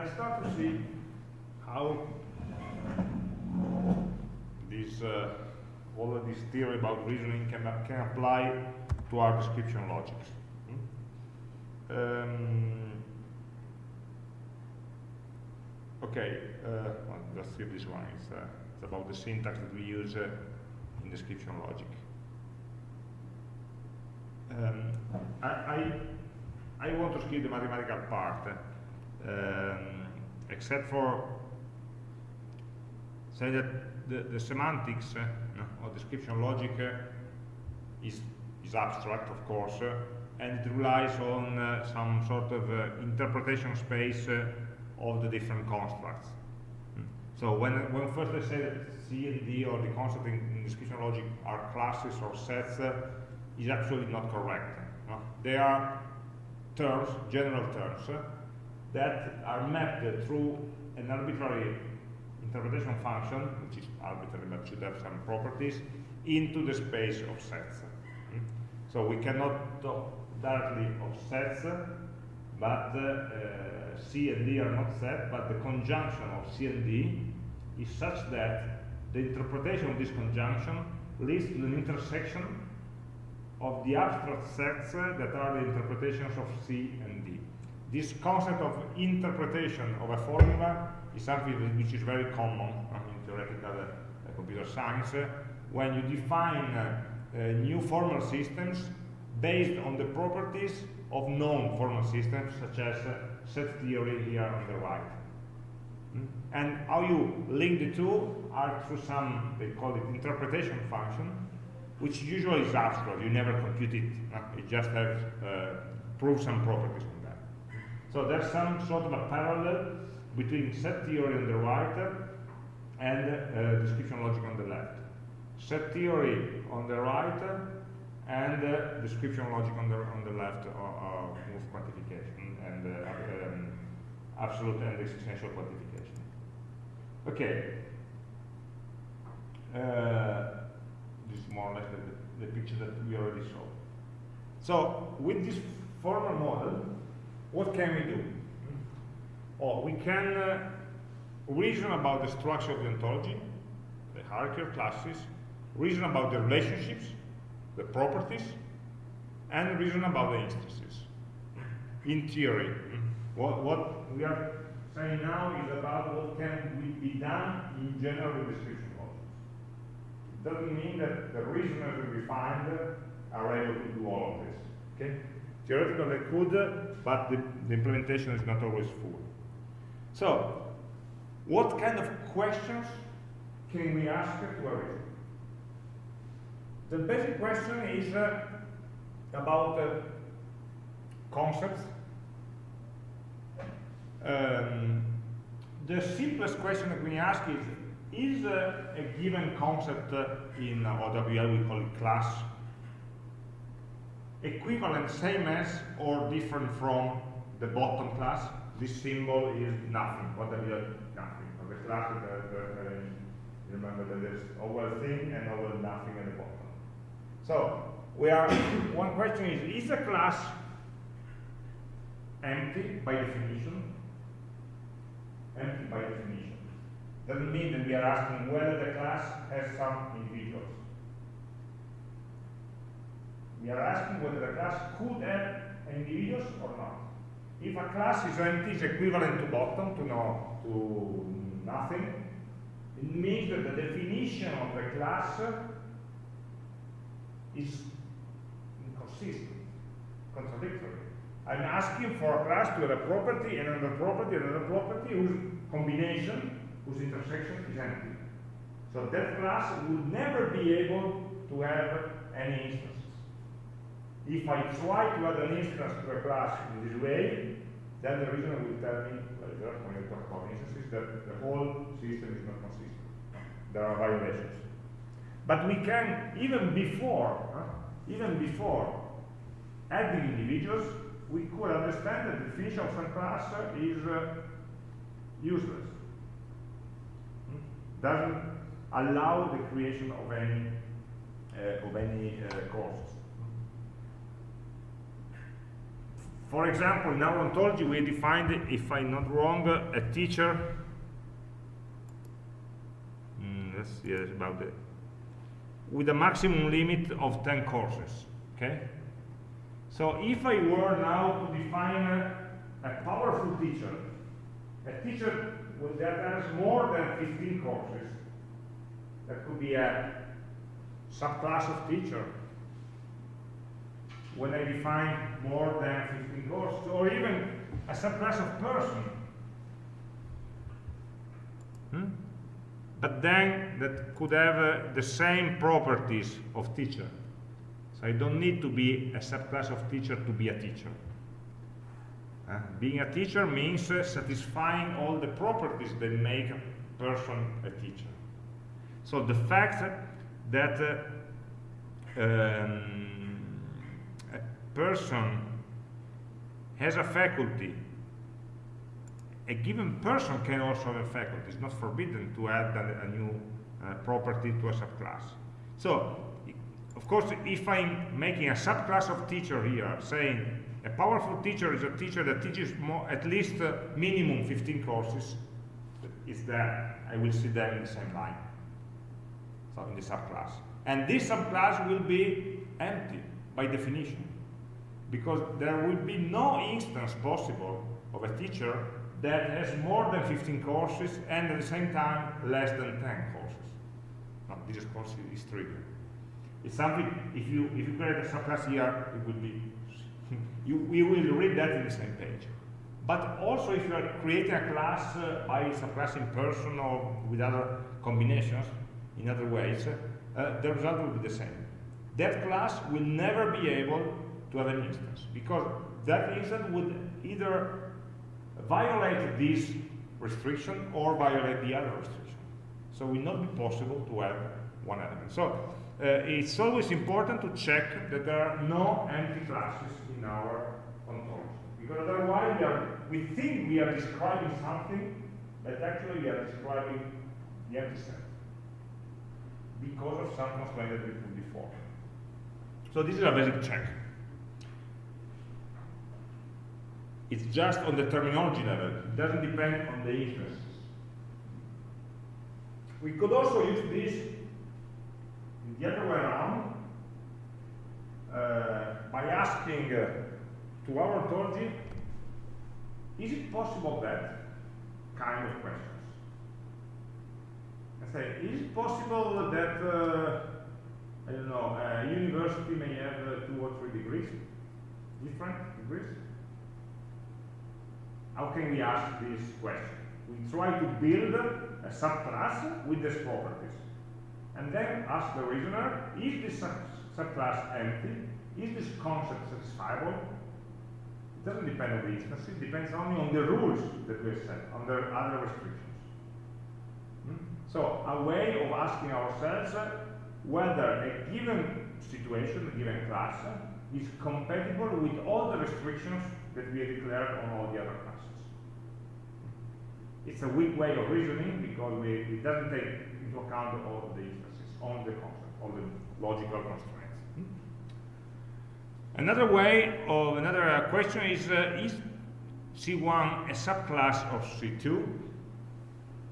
let's start to see how this uh, all of this theory about reasoning can, can apply to our description logics. Hmm? Um, okay, uh, well, let's see this one. It's, uh, it's, about the syntax that we use uh, in description logic. Um, I, I, I, want to skip the mathematical part, um, except for say that the, the semantics uh, of description logic uh, is, is abstract, of course, uh, and it relies on uh, some sort of uh, interpretation space uh, of the different constructs. Mm. So when, when first I say that C and D or the concept in, in description logic are classes or sets, is actually not correct. No? They are terms, general terms, that are mapped through an arbitrary interpretation function, which is arbitrary but should have some properties, into the space of sets. Mm? So we cannot talk directly of sets, but uh, C and D are not set, but the conjunction of C and D is such that the interpretation of this conjunction leads to an intersection of the abstract sets that are the interpretations of C and D. This concept of interpretation of a formula is something which is very common in theoretical uh, computer science uh, when you define uh, new formal systems based on the properties of known formal systems such as set theory here on the right. Mm? And how you link the two are through some, they call it interpretation function, which usually is abstract, you never compute it, it just has uh, prove some properties. So there's some sort of a parallel between set theory on the right and uh, description logic on the left. Set theory on the right and uh, description logic on the on the left are, move quantification and uh, um, absolute and existential quantification. Okay. Uh, this is more or less the, the picture that we already saw. So with this formal model, what can we do? Or we can uh, reason about the structure of the ontology, the hierarchy of classes, reason about the relationships, the properties, and reason about the instances. In theory, what, what we are saying now is about what can be done in general with description logics. It doesn't mean that the reasoners we find are able to do all of this. Okay? Theoretically they could, but the, the implementation is not always full. So, what kind of questions can we ask to a reason? The basic question is uh, about uh, concepts. Um, the simplest question that we ask is, is uh, a given concept uh, in OWL, we call it class, equivalent, same as, or different from the bottom class? this symbol is nothing. What are you nothing? For the class, the, the, remember that there's over thing and over nothing at the bottom. So we are one question is is a class empty by definition? Empty by definition. Doesn't mean that we are asking whether the class has some individuals. We are asking whether the class could have individuals or not. If a class is empty, is equivalent to bottom, to no, to nothing, it means that the definition of the class is inconsistent, contradictory. I'm asking for a class to have a property, and another property, and another property whose combination, whose intersection is empty. So that class would never be able to have any instance. If I try to add an instance to a class in this way, then the reason will tell me later, when I talk about instances, that the whole system is not consistent. There are violations. But we can, even before, huh, even before adding individuals, we could understand that the definition of some class is uh, useless. Hmm? Doesn't allow the creation of any uh, of any uh, for example, in our ontology, we defined, if I'm not wrong, a teacher. Mm, let's see about the with a maximum limit of 10 courses. Okay. So if I were now to define a, a powerful teacher, a teacher that has more than 15 courses, that could be a subclass of teacher when I define more than 15 courses, or even a subclass of person. Hmm? But then that could have uh, the same properties of teacher. So I don't need to be a subclass of teacher to be a teacher. Uh, being a teacher means uh, satisfying all the properties that make a person a teacher. So the fact that uh, um, person has a faculty, a given person can also have a faculty. It's not forbidden to add a, a new uh, property to a subclass. So, of course, if I'm making a subclass of teacher here, saying a powerful teacher is a teacher that teaches more, at least uh, minimum 15 courses, is that I will see them in the same line so in the subclass. And this subclass will be empty by definition because there will be no instance possible of a teacher that has more than 15 courses and at the same time less than 10 courses. This course is trivial. It's something, if you, if you create a subclass here, it will be, you, you will read that in the same page. But also if you are creating a class uh, by subclass in person or with other combinations, in other ways, uh, the result will be the same. That class will never be able to have an instance because that instance would either violate this restriction or violate the other restriction. So it will not be possible to have one element. So uh, it's always important to check that there are no empty classes in our ontology. Because otherwise we, are, we think we are describing something, but actually we are describing the empty set because of some constraint that we put before. So this is a basic check. It's just on the terminology level. It doesn't depend on the instances. We could also use this the other way around uh, by asking uh, to our ontology, is it possible that kind of questions? I say, is it possible that, uh, I don't know, a university may have uh, two or three degrees, different degrees? How can we ask this question? We try to build a subclass with these properties. And then ask the reasoner, is this sub subclass empty? Is this concept satisfiable? It doesn't depend on the instance, it depends only on the rules that we set, on the other restrictions. Hmm? So, a way of asking ourselves whether a given situation, a given class, is compatible with all the restrictions that we declared on all the other classes. It's a weak way of reasoning because we, it doesn't take into account all the instances, all the concepts, all the logical constraints. Hmm? Another way of another uh, question is uh, is C1 a subclass of C2?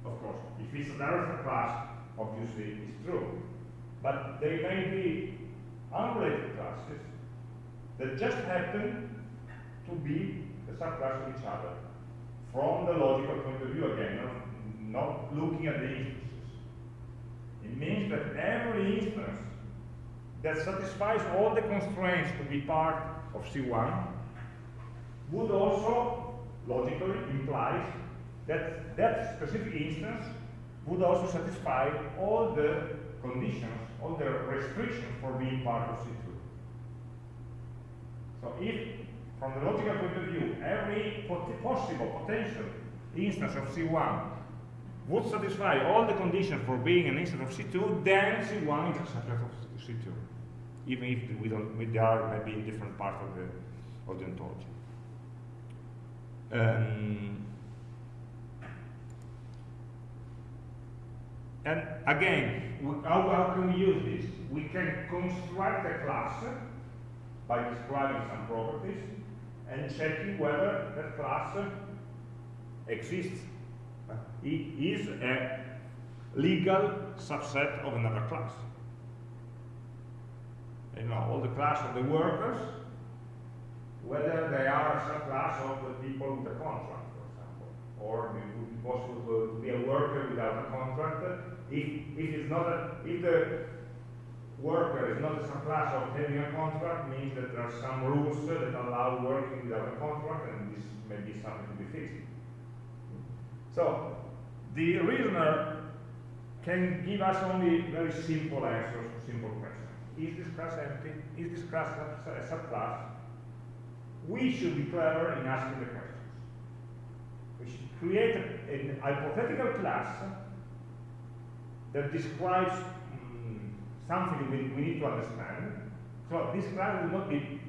Of course, if it's a direct class, obviously it's true. But there may be unrelated classes that just happen to be the subclass of each other from the logical point of view again, not, not looking at the instances. It means that every instance that satisfies all the constraints to be part of C1 would also, logically, imply that that specific instance would also satisfy all the conditions, all the restrictions for being part of C2. So if from the logical point of view, every possible potential instance of C1 would satisfy all the conditions for being an instance of C2, then C1 is a subset of C2, even if we don't, we, they are maybe in different parts of the, of the ontology. Um, and again, how, how can we use this? We can construct a class by describing some properties and checking whether that class exists. It is a legal subset of another class. You know, all the class of the workers, whether they are a subclass of the people with a contract, for example, or it would be possible to, to be a worker without a contract. If, if it's not a, if the worker is not a subclass of having a contract, means that there are some rules that allow working without a contract, and this may be something to be fixed. So, the reasoner can give us only very simple answers to simple questions. Is this class empty? Is this class a subclass? We should be clever in asking the questions. We should create a, hypothetical class that describes something we, we need to understand. So this class will not be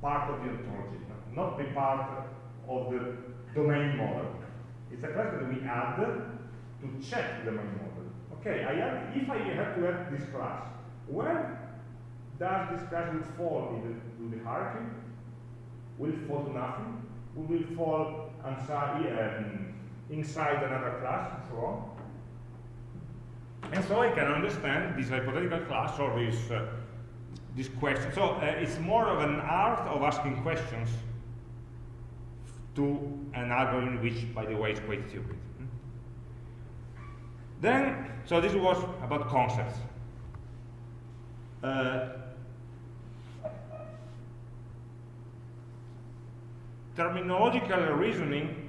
part of the ontology, not be part of the domain model. It's a class that we add to check the domain model. Okay, I have, if I have to add this class, where does this class will fall in the, the hierarchy? Will it fall to nothing? Will it fall inside, um, inside another class, and so on? And so I can understand this hypothetical class or this, uh, this question. So uh, it's more of an art of asking questions to an algorithm which, by the way, is quite stupid. Then, so this was about concepts. Uh, terminological reasoning,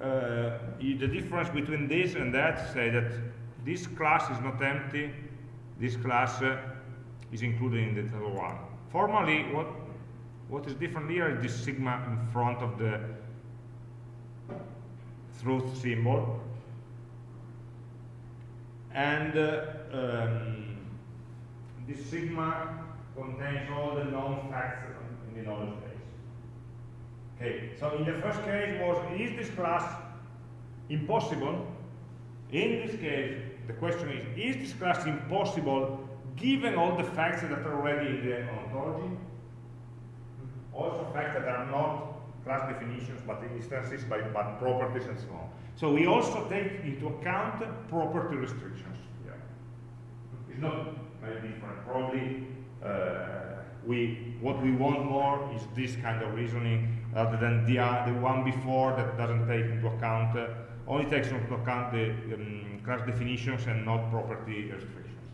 the difference between this and that say that this class is not empty, this class uh, is included in the table one. Formally, what, what is different here is this sigma in front of the truth symbol. And uh, um, this sigma contains all the known facts in the knowledge. Okay, so in the first case was, is this class impossible? In this case, the question is, is this class impossible given all the facts that are already in the ontology? Also facts that are not class definitions, but instances, by, but properties and so on. So we also take into account property restrictions. Yeah. It's not very different. Probably uh, we, what we want more is this kind of reasoning rather than the, uh, the one before that doesn't take into account, uh, only takes into account the um, class definitions and not property restrictions.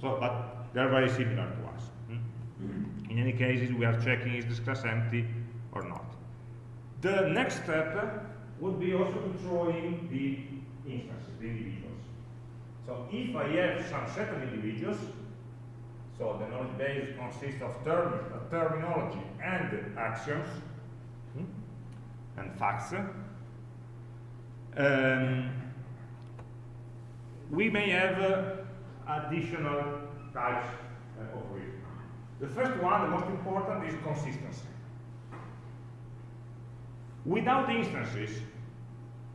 So, but they're very similar to us. Hmm? In any cases, we are checking is this class empty or not. The next step would be also in the instances, the individuals. So if I have some set of individuals, so the knowledge base consists of term, uh, terminology and axioms hmm, and facts. Um, we may have uh, additional types uh, of reasoning. The first one, the most important, is consistency. Without instances,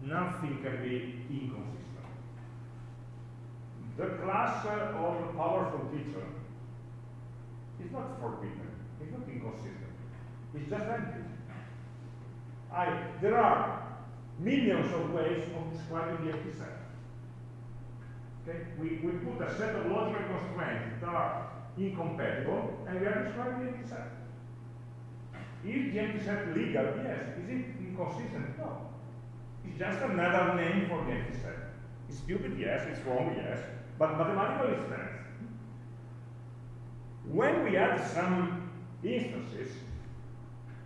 nothing can be inconsistent. The class of a powerful teacher is not forbidden, it's not inconsistent, it's just empty. I, there are millions of ways of describing the empty set. Okay? We, we put a set of logical constraints that are incompatible, and we are describing the empty set. Is the empty set legal? Yes. Is it inconsistent? No. It's just another name for the empty set. It's stupid? Yes. It's wrong? Yes. But mathematically it stands. When we add some instances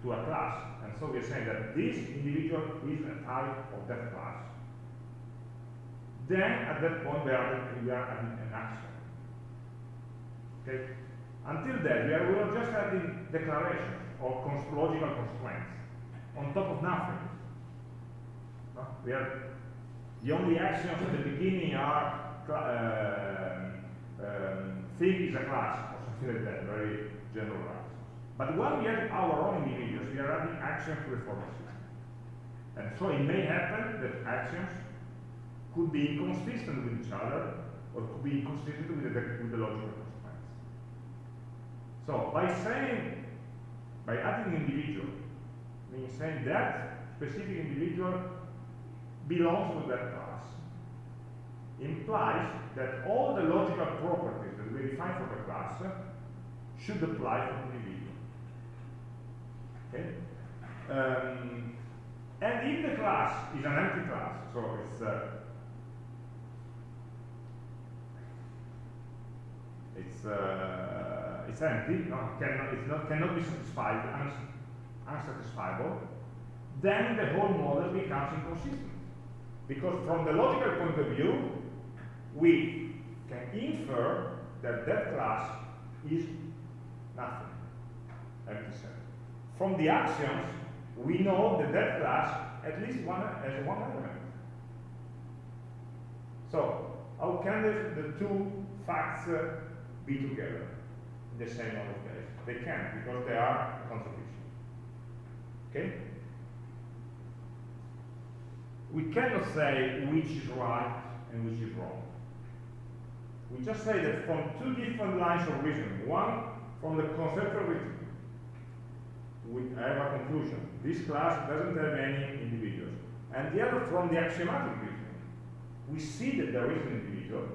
to a class, and so we're saying that this individual is a type of that class, then at that point we are, we are adding an axiom. Okay? Until then, we are, we are just adding declarations or cons logical constraints on top of nothing. No? We are, the only axioms at the beginning are uh, um, thing is a class that, very generalized. But when we add our own individuals, we are adding axioms to the formal system. And so it may happen that axioms could be inconsistent with each other or could be inconsistent with the, with the logical constraints. So by saying, by adding individual, means saying that specific individual belongs to that class, implies that all the logical properties we define for the class should apply for the individual. Okay? Um, and if the class is an empty class, so it's uh, it's uh, it's empty, no, cannot, it's not, cannot be satisfied, uns unsatisfiable, then the whole model becomes inconsistent. Because from the logical point of view, we can infer that that class is nothing, empty set. From the axioms, we know that that class at least one has one element. So, how can the, the two facts uh, be together in the same model case? They can because they are contradiction. Okay? We cannot say which is right and which is wrong. We just say that from two different lines of reasoning, one from the conceptual reasoning, we have a conclusion. This class doesn't have any individuals. And the other from the axiomatic reasoning. We see that there is an individual.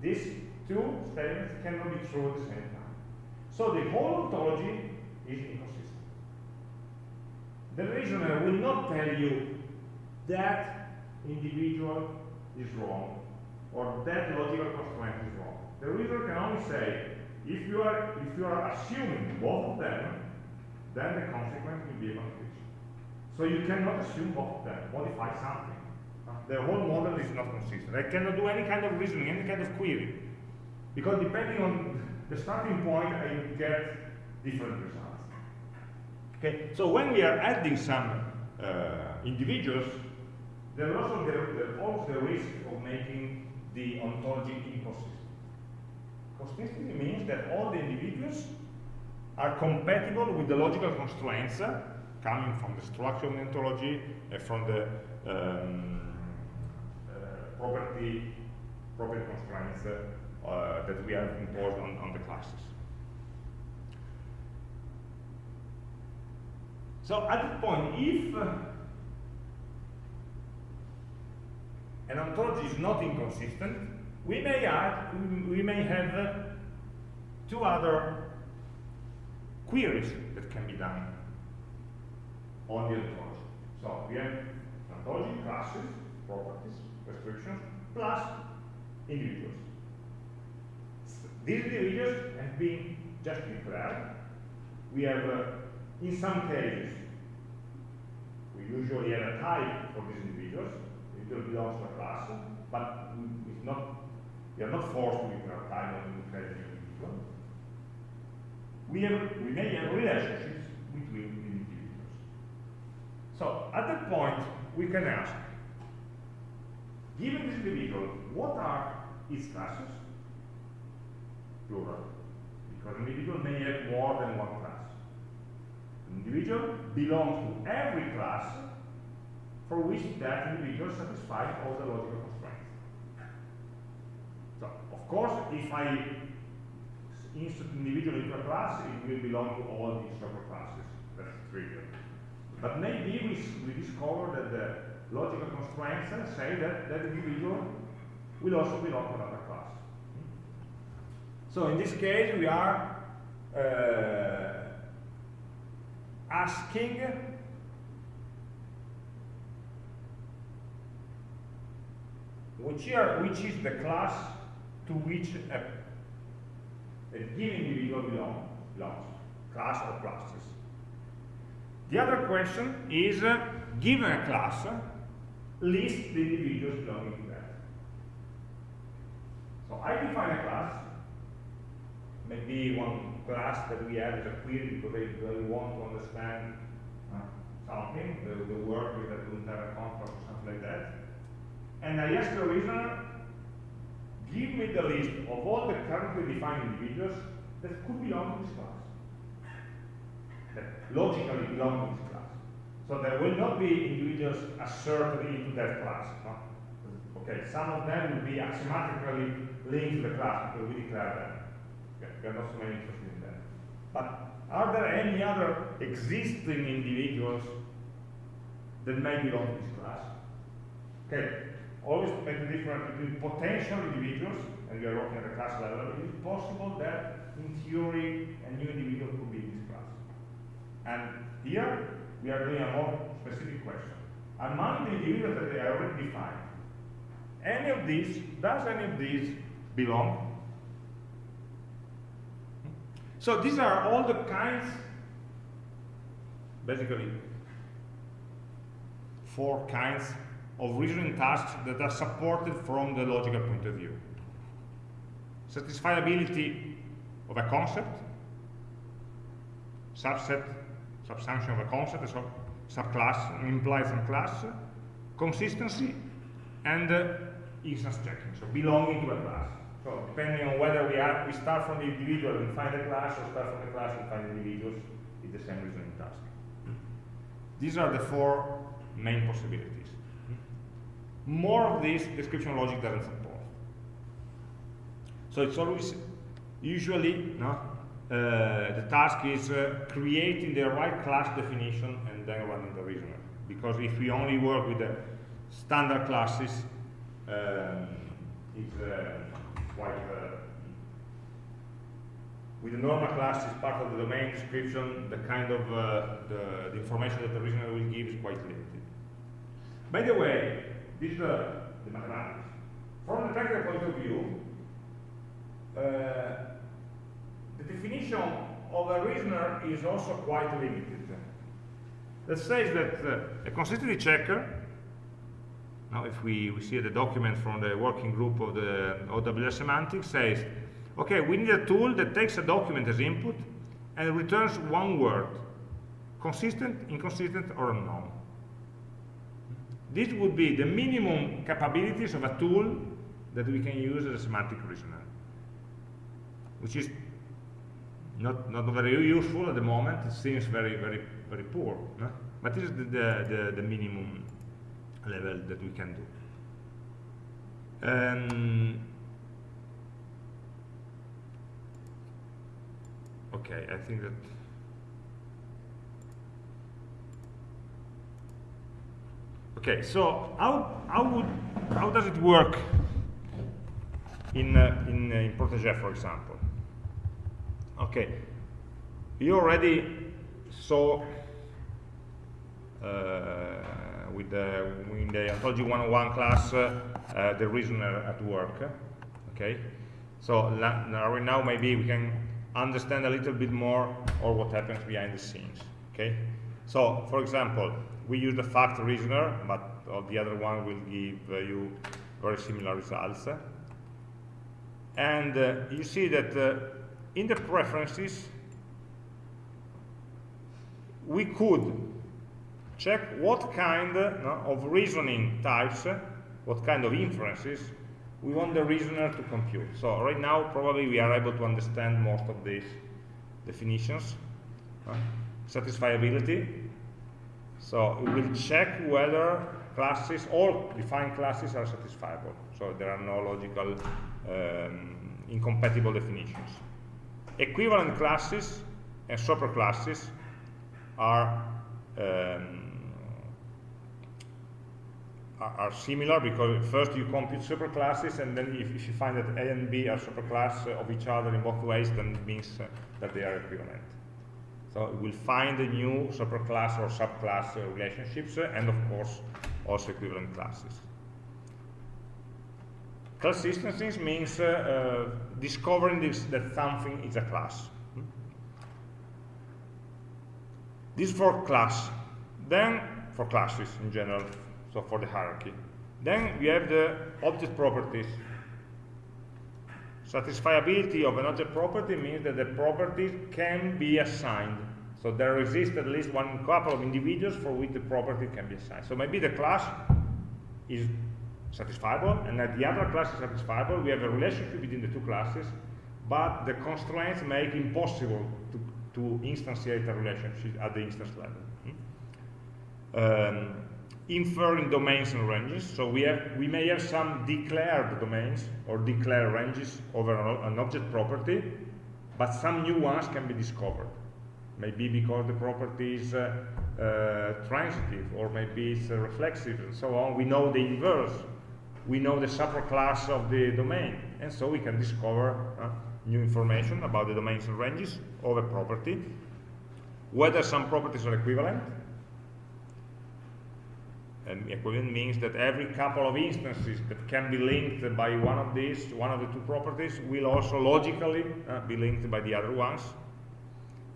These two statements cannot be true at the same time. So the whole ontology is inconsistent. The reasoner will not tell you that individual is wrong or that logical constraint is wrong. The reasoner can only say if you are if you are assuming both of them, then the consequence will be a contradiction. So you cannot assume both of them, modify something. The whole model is not consistent. I cannot do any kind of reasoning, any kind of query. Because depending on the starting point, I get different results. Okay, so when we are adding some uh, individuals, there also the, also the risk of making the ontology inconsistent. Consistency means that all the individuals are compatible with the logical constraints uh, coming from the structure of the ontology and from the um, uh, property, property constraints uh, that we have imposed on, on the classes. So at that point, if an ontology is not inconsistent, we may add, we may have uh, two other queries that can be done on the ontology. So we have ontology classes, properties, restrictions, plus individuals. These individuals have been just declared. We have, uh, in some cases, we usually have a type for these individuals. Individual belongs to a class, but not we are not forced to time or to declare individual. We, have, we may have relationships between individuals. So at that point, we can ask, given this individual, what are its classes? Plural. Because an individual may have more than one class. An individual belongs to every class for which that individual satisfies all the logical constraints. So, of course, if I insert individual into a class, it will belong to all these superclasses. That's trivial. But maybe we, we discover that the logical constraints say that that individual will also belong to another class. So in this case, we are uh, asking which, are, which is the class to which a, a given individual belong, belongs, class or classes. The other question is, uh, given a class, list the individuals belonging to that. So I define a class, maybe one class that we have as a query because they, want to understand uh, something, the, the work that will have a contract or something like that. And I ask the reasoner give me the list of all the currently defined individuals that could belong to this class. That logically belong to this class. So there will not be individuals asserted into that class. No? Okay, some of them will be axiomatically linked to the class because we declare them. Okay. We are not so many interested in that. But are there any other existing individuals that may belong to this class? Okay, always make the difference between potential individuals, and we are working at the class level, it is possible that in theory a new individual could be in this class. And here we are doing a more specific question. Among the individuals that they are already defined, any of these, does any of these belong? So these are all the kinds, basically, four kinds of reasoning tasks that are supported from the logical point of view. Satisfiability of a concept, subset, subsumption of a concept, so subclass, implies some class, consistency, and uh, instance checking, so belonging to a class. So depending on whether we are we start from the individual and find a class, or start from the class and find the individuals, it's the same reasoning task. These are the four main possibilities. More of this description logic doesn't support. So it's always, usually, no, uh, the task is uh, creating the right class definition and then running the reasoner. Because if we only work with the standard classes, um, it's uh, quite uh, with the normal class is part of the domain description, the kind of uh, the, the, information that the reasoner will give is quite limited. By the way, is uh, the mathematics. From the technical point of view, uh, the definition of a reasoner is also quite limited. That says that uh, a consistency checker now, if we, we see the document from the working group of the OWL semantics says, okay, we need a tool that takes a document as input and returns one word, consistent, inconsistent, or unknown. This would be the minimum capabilities of a tool that we can use as a semantic reasoner, which is not, not very useful at the moment. It seems very, very, very poor. No? But this is the, the, the, minimum level that we can do. Um, okay, I think that okay. So how how would how does it work in uh, in uh, in Protege, for example? Okay, you already saw. Uh, with the, in the ontology 101 class uh, uh, the reasoner at work. Okay, so now maybe we can understand a little bit more or what happens behind the scenes. Okay, so for example, we use the fact reasoner, but the other one will give uh, you very similar results. And uh, you see that uh, in the preferences, we could check what kind no, of reasoning types, what kind of inferences we want the reasoner to compute. So right now, probably we are able to understand most of these definitions. Satisfiability. So we will check whether classes, all defined classes are satisfiable. So there are no logical um, incompatible definitions. Equivalent classes and superclasses are um, are similar because first you compute superclasses and then if, if, you find that A and B are superclass of each other in both ways then it means uh, that they are equivalent. So it will find the new superclass or subclass uh, relationships uh, and of course also equivalent classes. Consistency means uh, uh, discovering this, that something is a class. Hmm? This for class. Then for classes in general, so for the hierarchy. Then we have the object properties. Satisfiability of an object property means that the property can be assigned. So there exists at least one couple of individuals for which the property can be assigned. So maybe the class is satisfiable, and that the other class is satisfiable. We have a relationship between the two classes, but the constraints make impossible to, to instantiate a relationship at the instance level. Hmm? Um, inferring domains and ranges. So we, have, we may have some declared domains or declared ranges over an, object property, but some new ones can be discovered. Maybe because the property is uh, uh, transitive, or maybe it's uh, reflexive, and so on. We know the inverse. We know the superclass of the domain, and so we can discover uh, new information about the domains and ranges of a property, whether some properties are equivalent, and equivalent means that every couple of instances that can be linked by one of these, one of the two properties, will also logically uh, be linked by the other ones.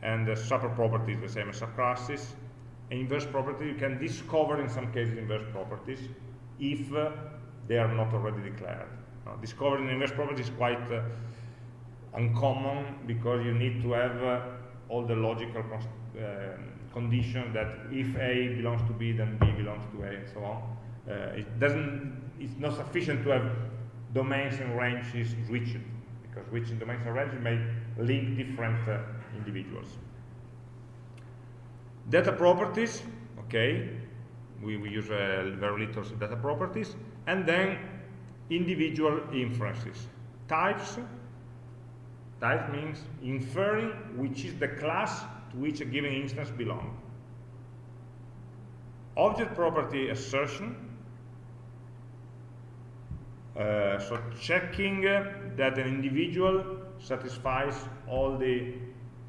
And the super property is the same as subclasses. inverse property, you can discover in some cases inverse properties if uh, they are not already declared. Uh, discovering inverse property is quite uh, uncommon because you need to have uh, all the logical um, condition that if A belongs to B, then B belongs to A, and so on. Uh, it doesn't, it's not sufficient to have domains and ranges reached, because reaching domains and ranges may link different uh, individuals. Data properties, okay, we, we use uh, very little data properties, and then individual inferences. Types, type means inferring which is the class to which a given instance belongs. Object property assertion, uh, so checking that an individual satisfies all the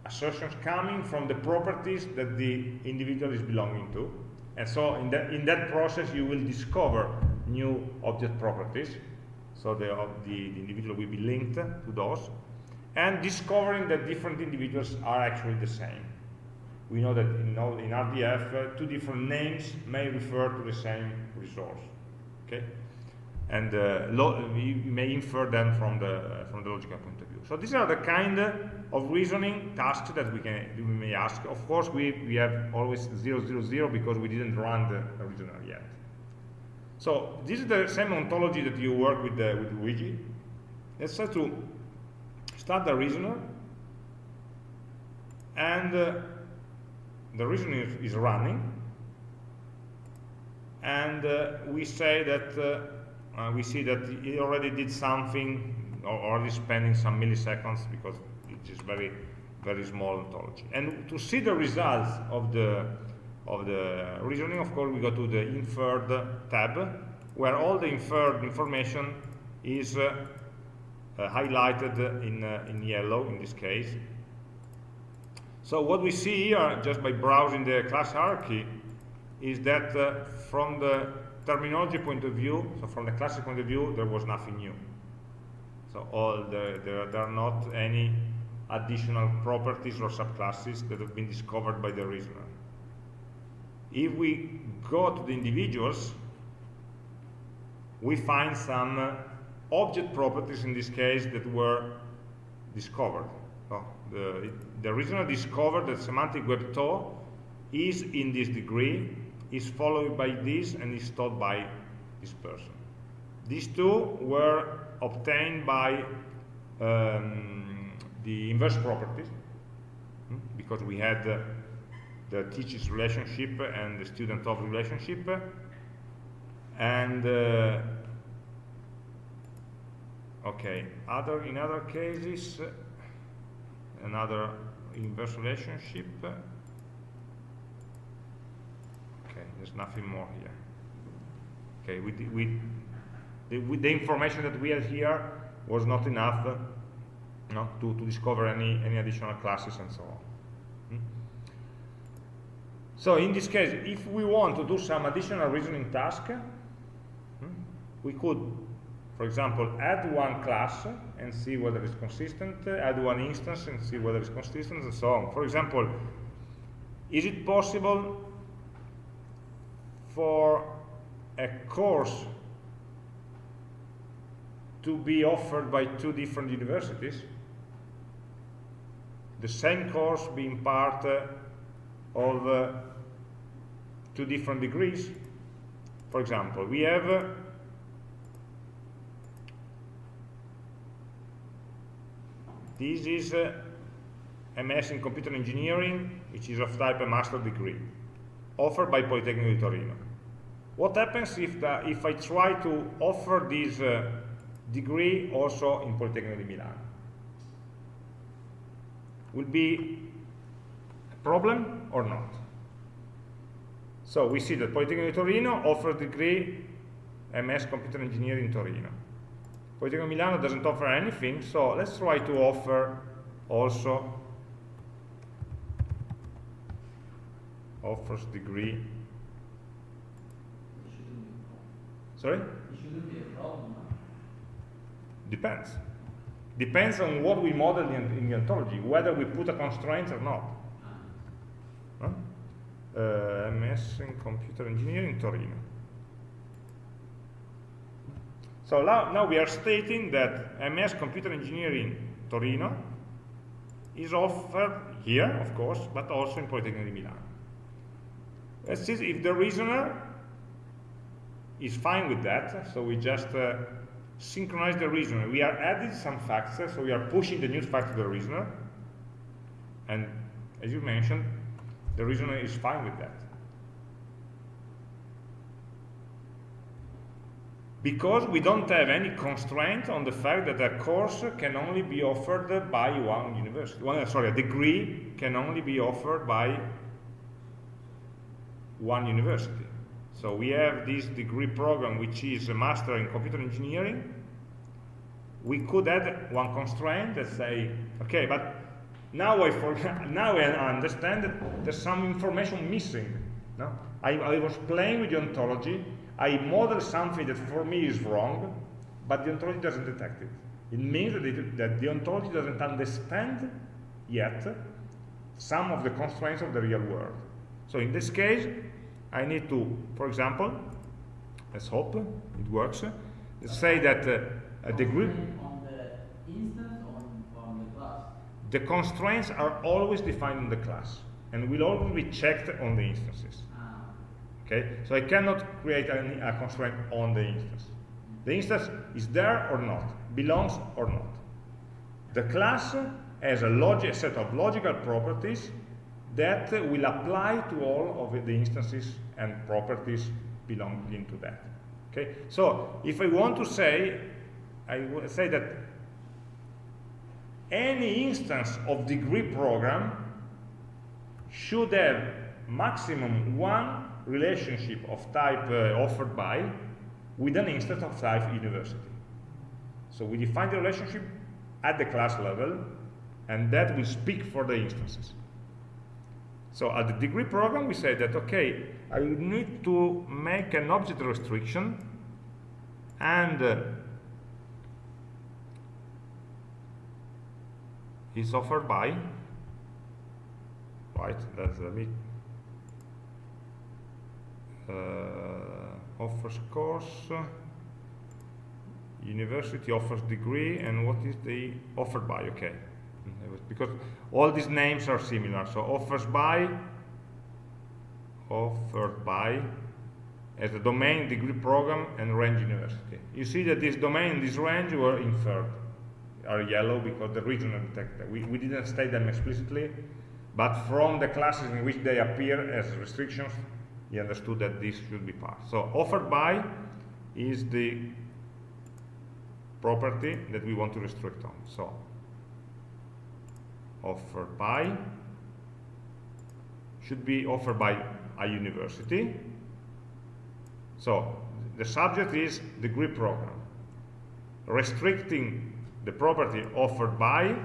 assertions coming from the properties that the individual is belonging to. And so in that, in that process you will discover new object properties. So the, the, the individual will be linked to those and discovering that different individuals are actually the same. We know that in, in RDF, uh, two different names may refer to the same resource. Okay, and uh, we may infer them from the uh, from the logical point of view. So these are the kind of reasoning tasks that we can we may ask. Of course, we we have always zero zero zero because we didn't run the original yet. So this is the same ontology that you work with the, with Luigi. Let's try to the reasoner, and uh, the reasoner is, is running, and uh, we say that uh, uh, we see that it already did something, or already spending some milliseconds because it is very very small ontology. And to see the results of the of the reasoning, of course, we go to the inferred tab, where all the inferred information is uh, highlighted in, uh, in yellow in this case. So what we see here, just by browsing the class hierarchy, is that uh, from the terminology point of view, so from the classic point of view, there was nothing new. So all the, there, there are not any additional properties or subclasses that have been discovered by the reasoner. If we go to the individuals, we find some object properties in this case that were discovered. The, the reasoner discovered that semantic web to is in this degree, is followed by this, and is taught by this person. These two were obtained by um, the inverse properties, hmm, because we had uh, the teacher's relationship and the student of relationship, and uh, okay other in other cases another inverse relationship okay there's nothing more here okay we, we the, with the information that we had here was not enough uh, no, to, to discover any, any additional classes and so on. Hmm? So in this case, if we want to do some additional reasoning task, hmm, we could for example, add one class and see whether it's consistent, add one instance and see whether it's consistent, and so on. For example, is it possible for a course to be offered by two different universities? The same course being part of uh, two different degrees? For example, we have uh, This is uh, MS in Computer Engineering, which is of type a master degree, offered by Politecnico di Torino. What happens if, the, if I try to offer this uh, degree also in Politecnico di Milano? will be a problem or not. So we see that Politecnico di Torino offers degree MS Computer Engineering in Torino. Politecnico Milano doesn't offer anything, so let's try to offer also offers degree. Sorry? It shouldn't be a problem. Depends. Depends on what we model in, in the ontology, whether we put a constraint or not. Huh? Uh, MS in Computer Engineering Torino. So now, we are stating that MS Computer Engineering Torino is offered here, of course, but also in Politecnico di Milano. Let's see if the reasoner is fine with that, so we just uh, synchronize the reasoner. We are adding some facts, so we are pushing the new fact to the reasoner, and as you mentioned, the reasoner is fine with that. Because we don't have any constraint on the fact that a course can only be offered by one university. One, sorry, a degree can only be offered by one university. So we have this degree program which is a master in computer engineering. We could add one constraint that say, okay, but now I now I understand that there's some information missing. No? I, I was playing with the ontology, I model something that for me is wrong, but the ontology doesn't detect it. It means that, it, that the ontology doesn't understand yet some of the constraints of the real world. So in this case, I need to, for example, let's hope it works, let's say that uh. On the instance or on, on the class? The constraints are always defined in the class and will always be checked on the instances. Okay, so I cannot create any, a constraint on the instance. The instance is there or not, belongs or not. The class has a, a set of logical properties that will apply to all of the instances and properties belonging to that. Okay, so if I want to say, I will say that any instance of degree program should have maximum one relationship of type uh, offered by with an instance of type university. So we define the relationship at the class level and that will speak for the instances. So at the degree program we say that okay, I need to make an object restriction and uh, is offered by right that's bit uh, Uh, offers course university offers degree and what is the offered by? Okay. Because all these names are similar. So offers by offered by as a domain degree program and range university. You see that this domain this range were inferred are yellow because the reasoner detector we, we didn't state them explicitly but from the classes in which they appear as restrictions he understood that this should be passed. So offered by is the property that we want to restrict on. So offered by should be offered by a university. So the subject is degree program. Restricting the property offered by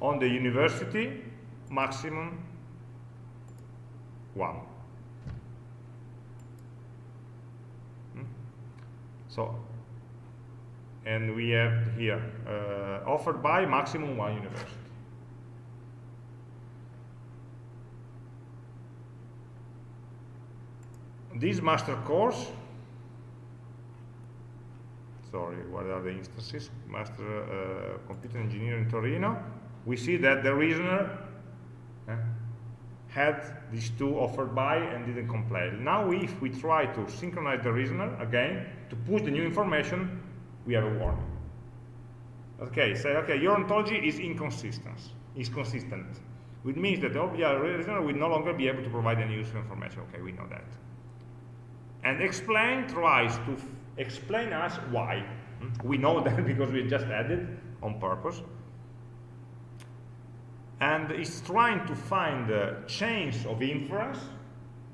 on the university maximum 1. Hmm? So, and we have here uh, offered by maximum one university. This master course, sorry, what are the instances? Master uh, Computer Engineering Torino. We see that the reasoner had these two offered by and didn't compile. Now if we try to synchronize the reasoner again to push the new information, we have a warning. Okay, say okay, your ontology is inconsistent. Is consistent. Which means that the object reasoner will no longer be able to provide any useful information. Okay, we know that. And explain tries to explain us why. Hmm? We know that because we just added on purpose. And it's trying to find uh, chains of inference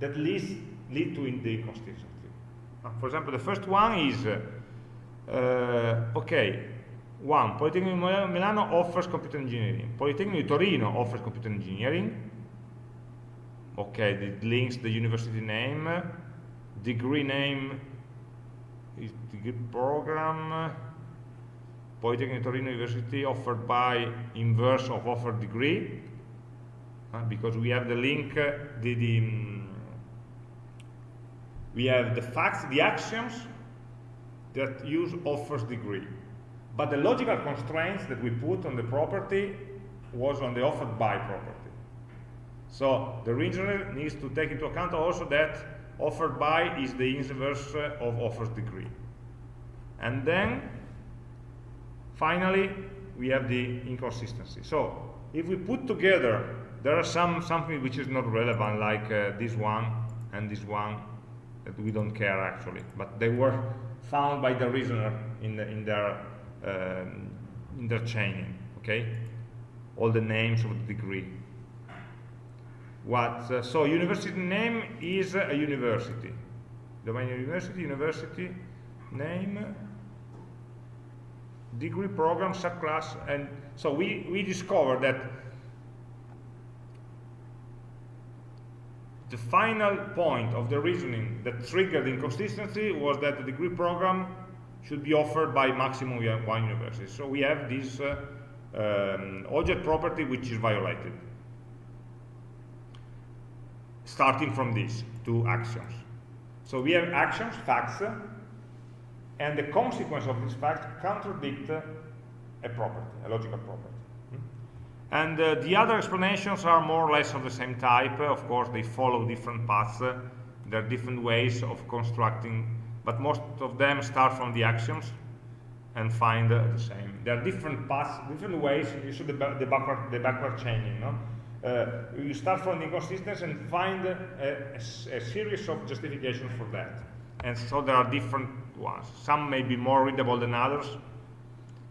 that leads, lead to the inconsistency. Uh, for example, the first one is, uh, uh, okay, one, Politecnico di Milano offers computer engineering, Politecnico di Torino offers computer engineering, okay, it links the university name, degree name is degree program, Polytechnic Torino University offered by inverse of offered degree, uh, because we have the link, uh, the, the um, we have the facts, the axioms that use offers degree. But the logical constraints that we put on the property was on the offered by property. So the reasoner needs to take into account also that offered by is the inverse uh, of offers degree. And then Finally, we have the inconsistency. So if we put together, there are some something which is not relevant, like uh, this one and this one, that we don't care actually, but they were found by the reasoner in, the, in their um, in their chaining. Okay, all the names of the degree. What? Uh, so university name is a university. Domain university, university name degree program subclass and so we we discovered that the final point of the reasoning that triggered inconsistency was that the degree program should be offered by maximum one university. So we have this uh, um, object property which is violated. Starting from this two actions so we have actions facts and the consequence of this fact contradict a property, a logical property. Hmm? And uh, the other explanations are more or less of the same type. Of course, they follow different paths. There are different ways of constructing, but most of them start from the axioms and find uh, the same. There are different paths, different ways. You see the, the, backward, the backward chaining. No? Uh, you start from the inconsistency and find a, a, a series of justifications for that. And so there are different ones. Some may be more readable than others,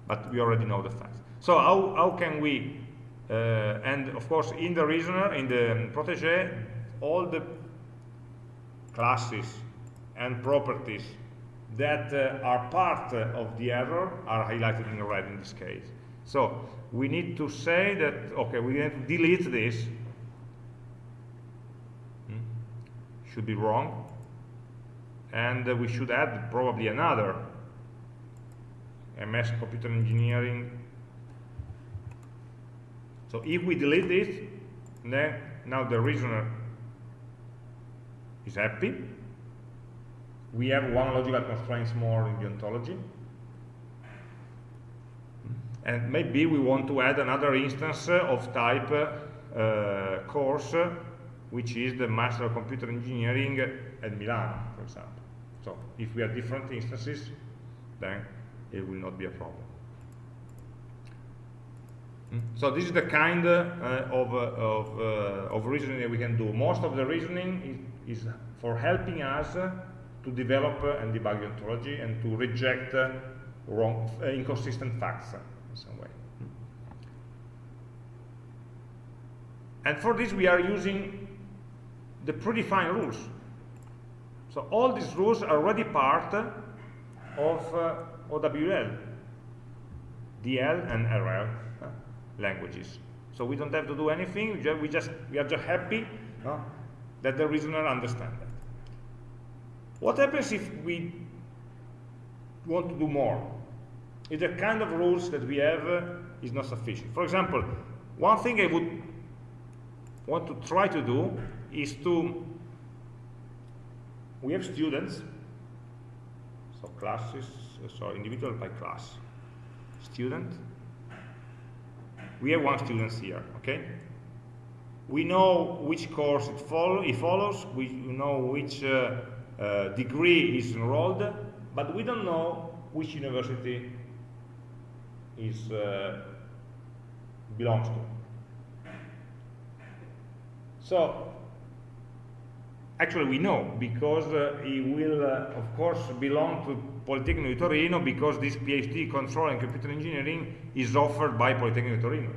but we already know the facts. So how, how can we, uh, and of course in the reasoner, in the protege, all the classes and properties that uh, are part of the error are highlighted in red in this case. So we need to say that, okay, we need to delete this. Hmm? Should be wrong and uh, we should add probably another MS computer engineering. So if we delete this then now the reasoner is happy. We have one logical constraints more in the ontology and maybe we want to add another instance of type uh, course which is the Master of Computer Engineering at Milan, for example. So if we have different instances, then it will not be a problem. Hmm? So this is the kind uh, of, uh, of, uh, of, reasoning that we can do. Most of the reasoning is, is for helping us to develop and debug ontology and to reject wrong, inconsistent facts in some way. Hmm? And for this we are using the predefined rules so all these rules are already part of uh, OWL, DL and RL uh, languages. So we don't have to do anything, we just, we, just, we are just happy uh, that the reasoner understands that. What happens if we want to do more? If the kind of rules that we have uh, is not sufficient. For example, one thing I would want to try to do is to we have students, so classes, so individual by class. Student, we have one student here, okay? We know which course it, follow, it follows, we know which uh, uh, degree is enrolled, but we don't know which university is uh, belongs to. So Actually, we know, because uh, he will, uh, of course, belong to Politecnico di Torino because this PhD control in computer engineering is offered by Politecnico di Torino.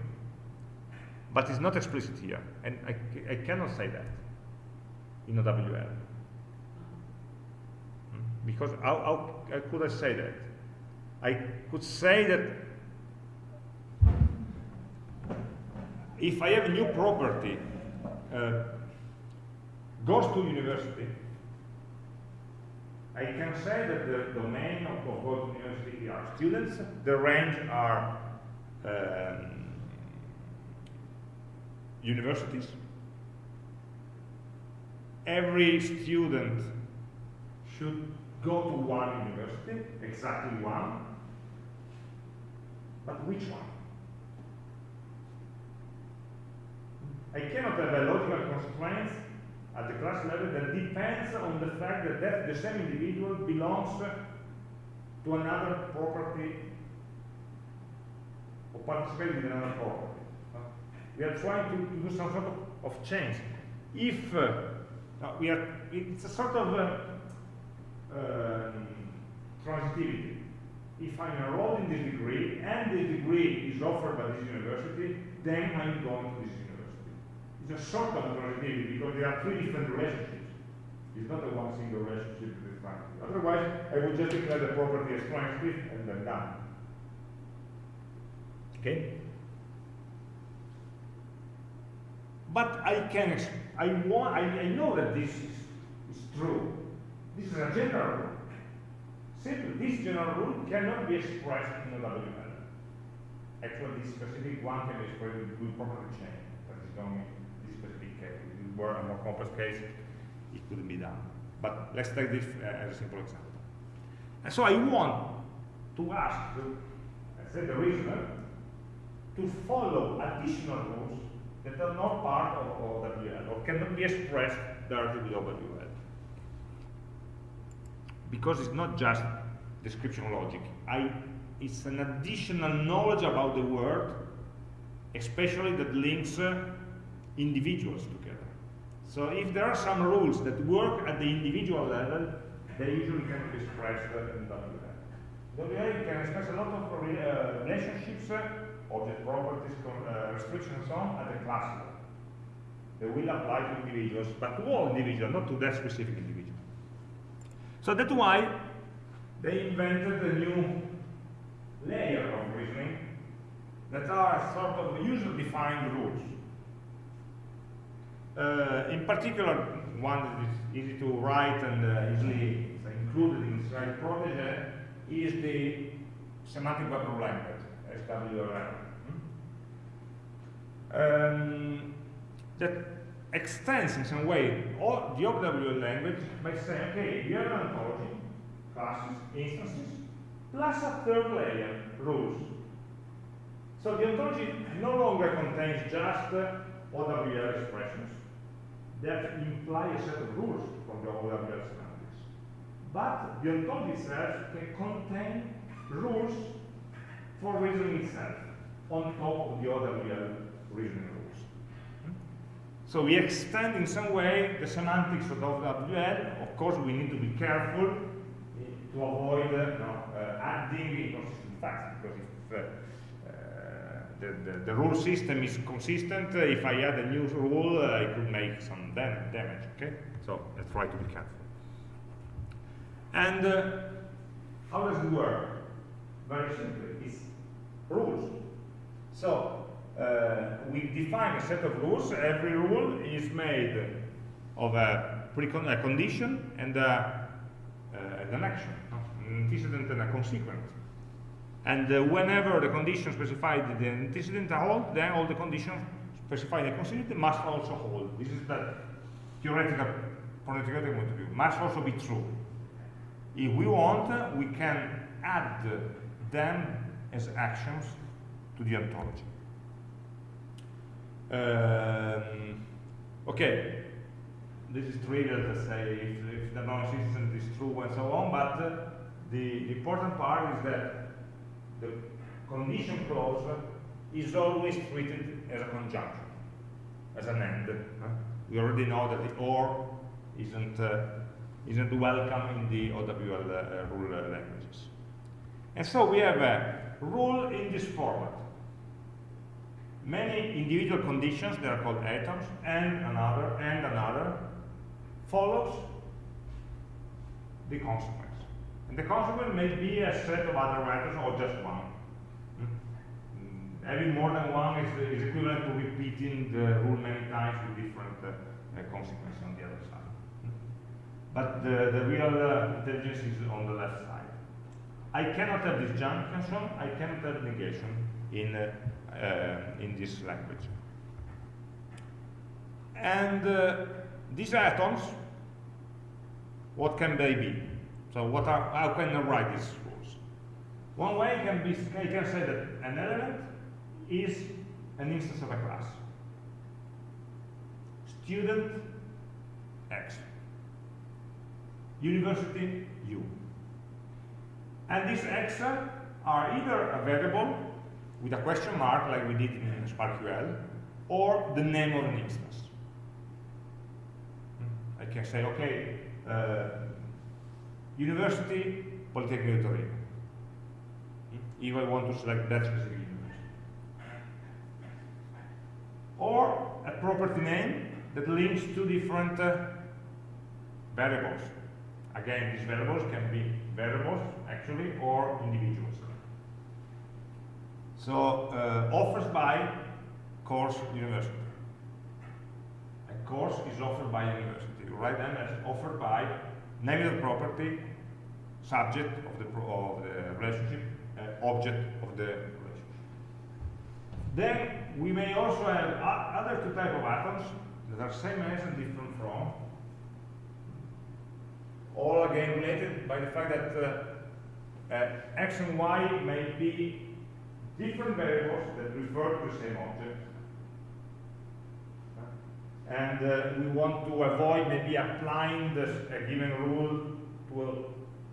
but it's not explicit here, and I, I cannot say that in OWL. Hmm? Because how, how, how could I say that? I could say that if I have a new property, uh, goes to university, I can say that the domain of, to university are students, the range are um, universities. Every student should go to one university, exactly one, but which one? I cannot have a logical constraint at the class level that depends on the fact that, that the same individual belongs to another property or participates in another property. We are trying to, to do some sort of, of change. If uh, we are, it's a sort of uh, um, transitivity. If I'm enrolled in this degree and the degree is offered by this university, then I'm going to this university. It's a sort of transitivity because there are three different relationships. It's not a one single relationship with transitive. Otherwise, I would just declare the property as transitive and then done. Okay? But I can, I want, I, I know that this is, is true. This is a general rule. Simply, this general rule cannot be expressed in OWL. Actually, this specific one can be expressed with property chain. That is specific a more complex case, it couldn't be done. But let's take this uh, as a simple example. And so I want to ask, the, I said the reasoner, to follow additional rules that are not part of OWL or cannot be expressed directly with OWL. Because it's not just description logic. I, it's an additional knowledge about the world, especially that links uh, individuals together. So if there are some rules that work at the individual level, they usually can be expressed in WL. WL can express a lot of uh, relationships uh, object properties, uh, restrictions, and so on, at the class level. They will apply to individuals, but to all individuals, not to that specific individual. So that's why they invented a new layer of reasoning that are sort of user-defined rules. Uh, in particular, one that is easy to write and uh, easily included in Israeli protege is the semantic web rule language. SWRL. Um, that extends in some way all the OWL language by saying, okay, you have an ontology, classes, instances, plus a third layer, rules. So the ontology no longer contains just uh, OWL expressions that imply a set of rules from the OWL semantics. But the ontology itself can contain rules for reasoning itself on top of the OWL reasoning rules. So we extend in some way the semantics of OWL. Of course, we need to be careful to avoid uh, no, uh, adding inconsistent facts, because if uh, the, the, the, rule system is consistent, uh, if I add a new rule, uh, I could make some dam damage, okay? So let's try to be careful. And how does it work? Very simply, it's rules. So uh, we define a set of rules. Every rule is made of a, a condition and, uh, an action, an antecedent and a consequent. And uh, whenever the condition specified the antecedent hold, then all the conditions specified in the consequent must also hold. This is the theoretical, theoretical point of view, must also be true. If we want, we can add them as actions to the ontology. Um, okay, this is trivial to say if, if the non-existent is true and so on, but the, the, important part is that the condition clause is always treated as a conjunction, as an end. Uh, we already know that the OR isn't, uh, isn't welcome in the OWL uh, rule languages. And so we have a rule in this format. many individual conditions, they are called atoms, and another, and another, follows the consequence. And the consequence may be a set of other methods or just one. Mm. Mm, Having more than one is, is equivalent to repeating the rule many times with different uh, uh, consequences on the other side. Mm. But the, the real uh, intelligence is on the left side. I cannot have disjunction, I cannot have negation in, uh, uh, in this language. And uh, these atoms, what can they be? So what are, how can I write these rules? One way can be, I can say that an element is an instance of a class. Student X. University U. And these X are either a variable with a question mark like we did in SPARQL or the name of an instance. I can say, okay, uh, University Polytechnic Torino. If I want to select that specific university. Or a property name that links two different uh, variables. Again, these variables can be variables, actually, or individuals. So, uh, offers by course university. A course is offered by university. Write them as offered by the property, subject of the, of the relationship, uh, object of the relationship. Then we may also have other two types of atoms that are same as and different from. All again related by the fact that uh, uh, x and y may be different variables that refer to the same object. And uh, we want to avoid maybe applying this, a given rule to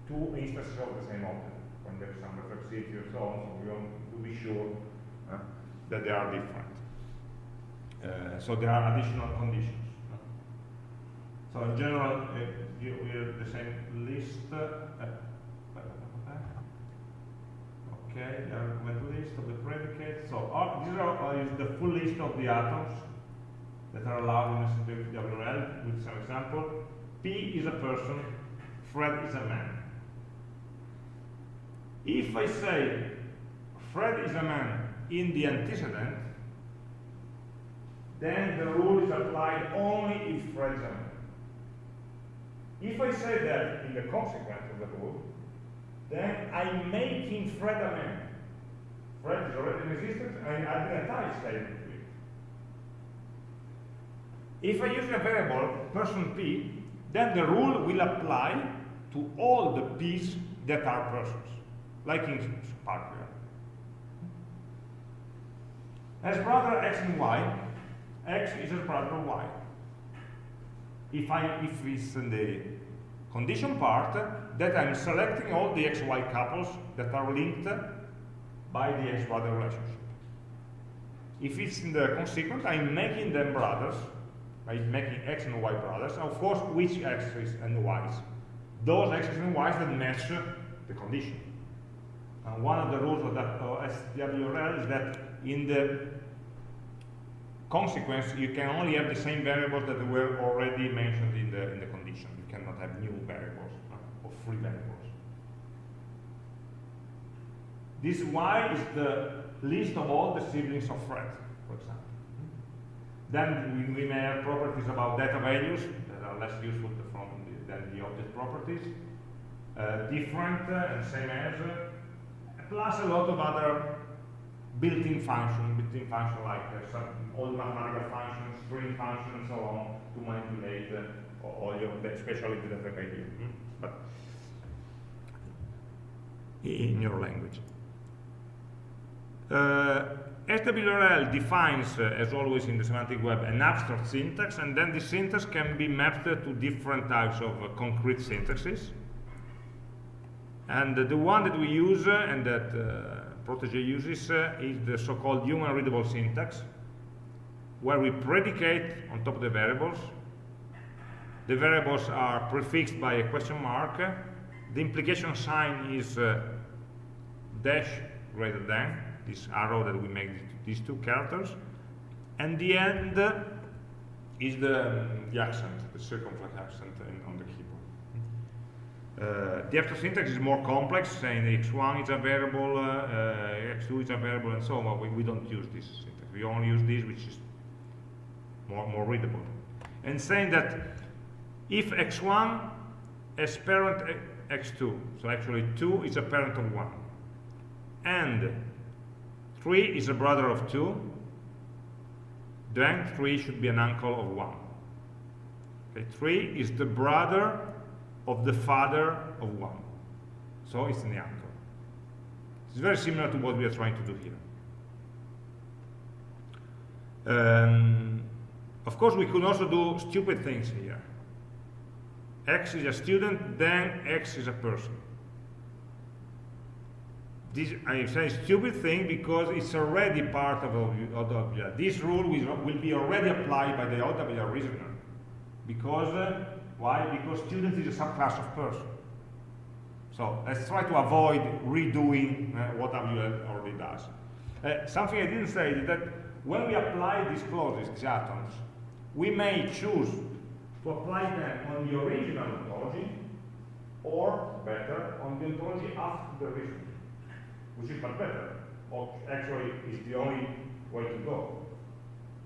two instances of the same object when there's some reflexivity or so on. So we want to be sure uh, that they are different. Uh, so there are additional conditions. So in general, uh, we have the same list. Uh, okay, the list of the predicates. So uh, these are uh, is the full list of the atoms that are allowed in simplified with some example. P is a person, Fred is a man. If I say Fred is a man in the antecedent, then the rule is applied only if Fred is a man. If I say that in the consequence of the rule, then I'm making Fred a man. Fred is already in existence, I statement to it. If I use a variable, person P, then the rule will apply to all the P's that are persons, like in SPARQL. As brother x and y, x is a brother y. If I if it's in the condition part, that I'm selecting all the xy couples that are linked by the x brother relationship. If it's in the consequent, I'm making them brothers, by making x and y brothers. Of course, which x's and y's? Those x's and y's that match the condition. And one of the rules of that uh, SWRL is that in the consequence, you can only have the same variables that were already mentioned in the, in the condition. You cannot have new variables uh, or free variables. This Y is the list of all the siblings of Fred, for example. Then we, we may have properties about data values that are less useful from the, than the object properties. Uh, different uh, and same as, uh, plus a lot of other built-in functions, built-in functions like uh, some all mathematical functions, string functions, and so on, to manipulate uh, all your, especially the data value, hmm? but in your language. Uh, SWRL defines, uh, as always in the semantic web, an abstract syntax, and then this syntax can be mapped to different types of uh, concrete syntaxes. And the one that we use uh, and that uh, Protege uses uh, is the so-called human readable syntax, where we predicate on top of the variables. The variables are prefixed by a question mark. The implication sign is uh, dash greater than, this arrow that we make these two characters. And the end is the, the accent, the circumflex accent in, on the keyboard. Uh, the after syntax is more complex, saying x1 is a variable, uh, uh, x2 is a variable, and so on. We, we don't use this syntax. We only use this, which is more, more readable. And saying that if x1 has parent x2, so actually 2 is a parent of 1, and 3 is a brother of 2, then 3 should be an uncle of 1. Okay, 3 is the brother of the father of 1. So it's an uncle. It's very similar to what we are trying to do here. Um, of course, we could also do stupid things here. X is a student, then X is a person. This, I say stupid thing because it's already part of OWL. This rule will, be already applied by the OWL reasoner. Because, uh, why? Because student is a subclass of person. So let's try to avoid redoing uh, what OWL already does. Uh, something I didn't say is that when we apply these clauses, these atoms, we may choose to apply them on the original ontology or, better, on the ontology after the reason, which is much better, or actually is the only way to go.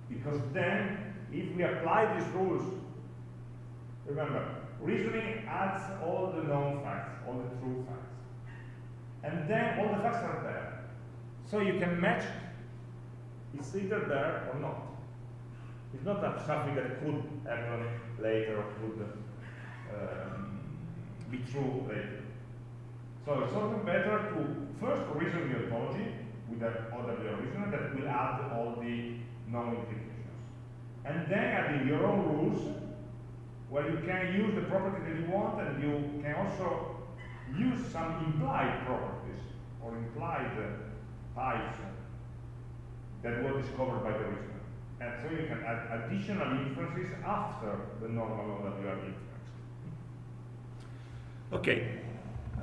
Because then, if we apply these rules, remember, reasoning adds all the known facts, all the true facts. And then all the facts are there. So you can match, it's either there or not. It's not something that could happen later or could um, be true later. So it's often better to first reason the ontology with an OWL reasoner that will add all the known implications. And then adding your own rules where you can use the property that you want and you can also use some implied properties or implied uh, types that were discovered by the reasoner. And so you can add additional inferences after the normal OWL inference. Okay.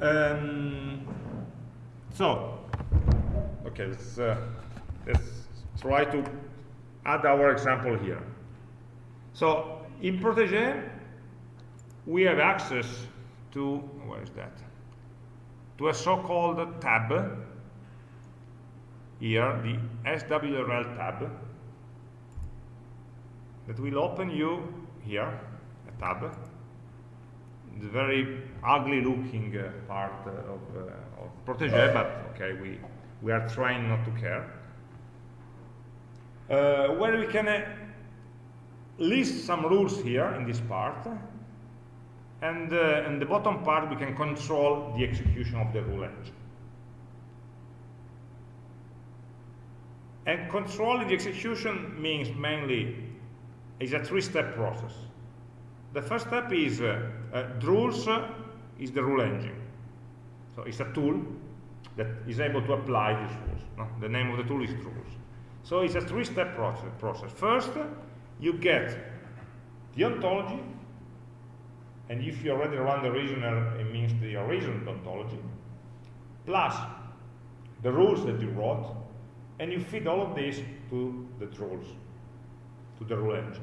Um, so, okay, let's, uh, let's try to add our example here. So, in Protege, we have access to, where is that? To a so-called tab, here, the SWRL tab, that will open you here, a tab, the very ugly looking uh, part uh, of, uh, of Protege, but okay, we, we are trying not to care. Uh, where we can uh, list some rules here in this part, and uh, in the bottom part we can control the execution of the rule engine. And controlling the execution means mainly it's a three-step process. The first step is uh, uh, Drools uh, is the rule engine. So it's a tool that is able to apply these rules. No? The name of the tool is Drools. So it's a three-step process, process. First, you get the ontology, and if you already run the reasoner, it means the original ontology, plus the rules that you wrote, and you feed all of this to the Drools to the rule engine.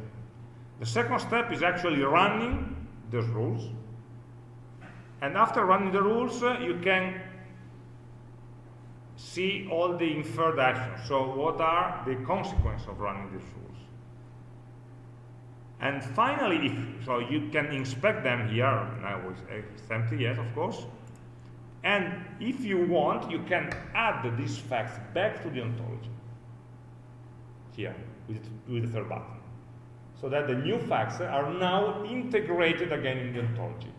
The second step is actually running those rules. And after running the rules, uh, you can see all the inferred actions. So what are the consequences of running these rules? And finally, if, so you can inspect them here, now it's empty, yes, of course. And if you want, you can add these facts back to the ontology here with, with the third button. So that the new facts are now integrated again in the ontology.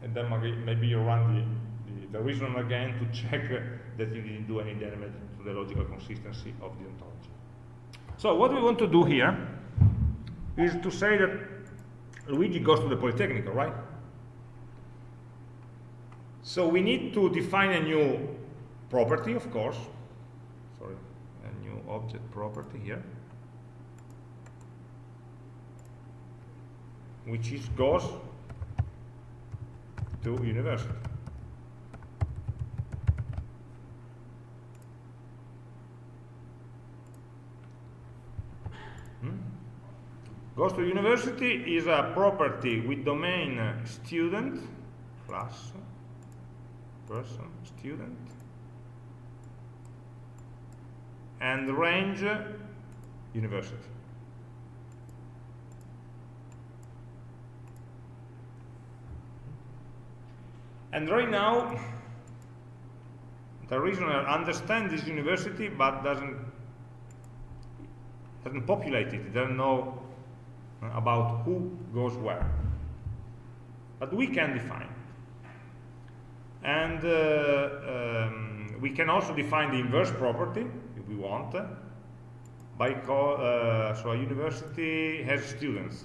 And then maybe you run the, the, the reason again to check that you didn't do any damage to the logical consistency of the ontology. So what we want to do here is to say that Luigi goes to the Polytechnic, right? So we need to define a new property, of course, Sorry, a new object property here which is goes to university. Hmm? Goes to university is a property with domain student plus person student and range university. And right now the reasoner understands this university but doesn't doesn't populate it, it doesn't know about who goes where. But we can define. And uh, um, we can also define the inverse property, if we want, by uh, so a university has students.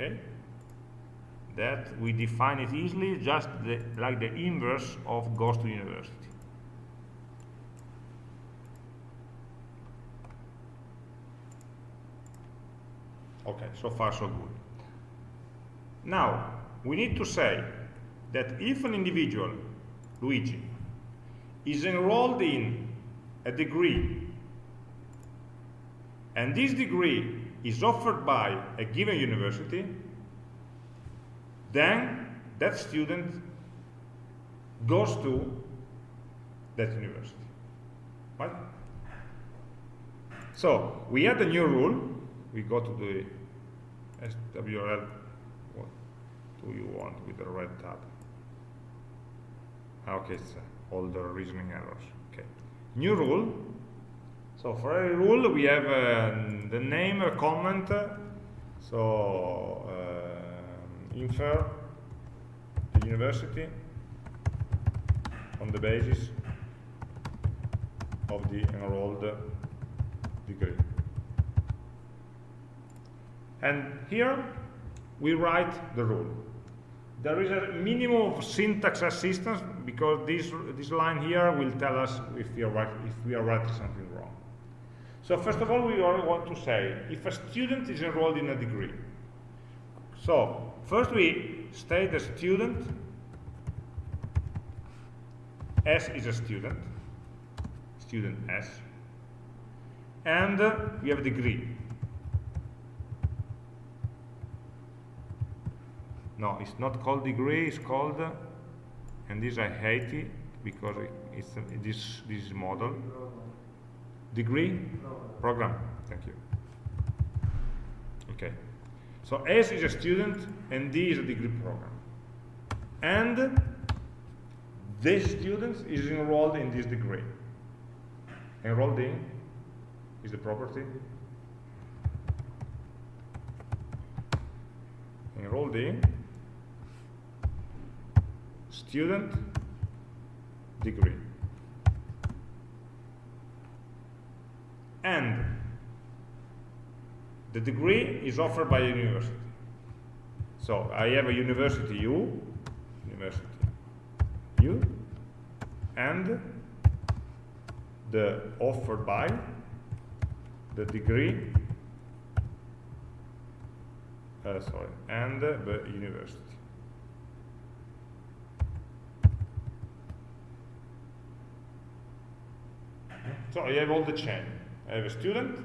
Okay? that we define it easily just the, like the inverse of goes to university. Okay, so far so good. Now, we need to say that if an individual, Luigi, is enrolled in a degree and this degree is offered by a given university, then that student goes to that university. Right? So we add a new rule. We go to the SWRL. What do you want with the red tab? Ah, okay, it's uh, all the reasoning errors. Okay. New rule. So for every rule we have uh, the name, a comment. So uh, infer the university on the basis of the enrolled degree. And here we write the rule. There is a minimum of syntax assistance because this, this line here will tell us if we, are if we are writing something wrong. So first of all, we only want to say if a student is enrolled in a degree. So first we state the student S is a student, student S, and we have a degree. No, it's not called degree, it's called, and this I hate it because it's uh, this, this model. Degree? Program, thank you. Okay. So S is a student and D is a degree program. And this student is enrolled in this degree. Enrolled in is the property. Enrolled in student degree. And the degree is offered by a university. So I have a university U, university U, and the offered by the degree, uh, sorry, and the university. So I have all the chain. I have a student,